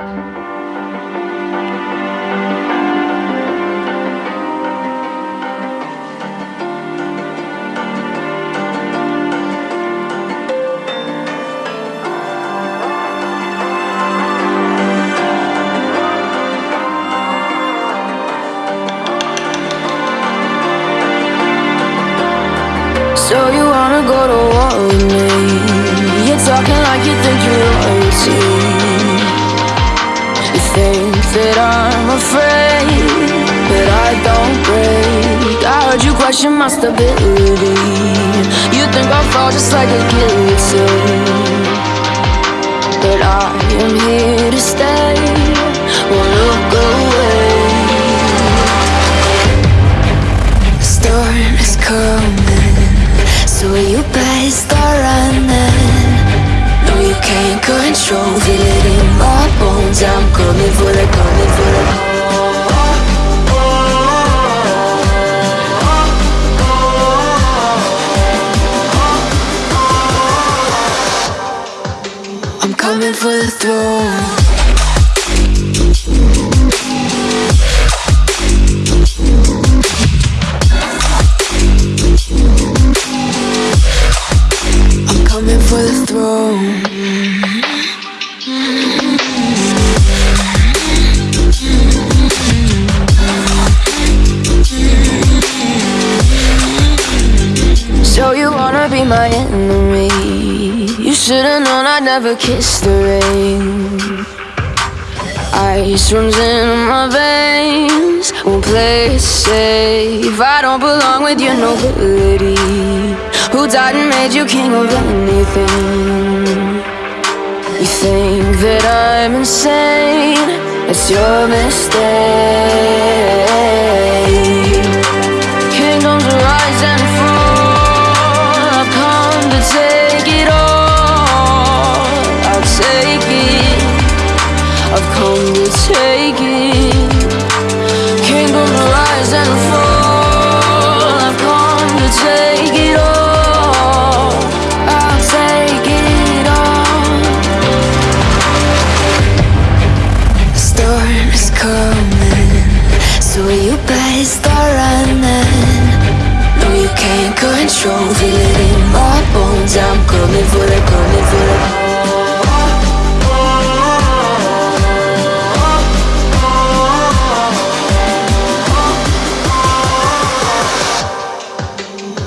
So afraid But I don't break. I heard you question my stability. You think I'll fall just like a guillotine But I am here to stay control Feel it in my bones. I'm coming for the, coming for the I'm coming for the throne. I'm coming for the throne. So you wanna be my enemy? You should've known I'd never kiss the rain. Ice runs in my veins. Won't play it safe. I don't belong with your nobility. Who died and made you king of anything? You think that I'm insane? It's your mistake. Control. Feel it in my bones. I'm coming for the, coming for the.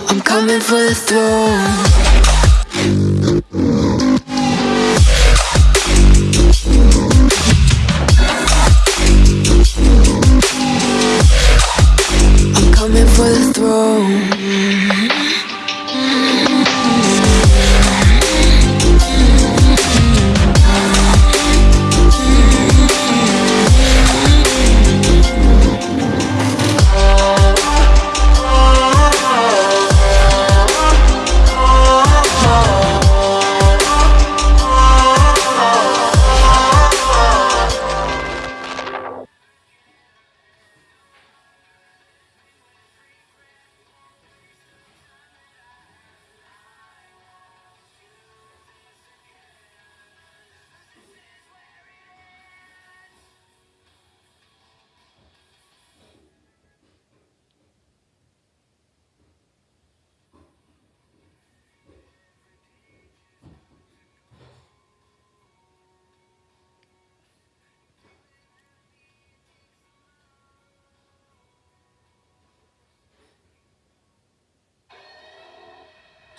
I'm coming for the throne.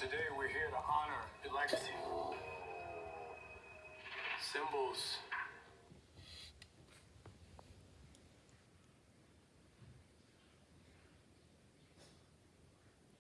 Today we're here to honor your legacy. Symbols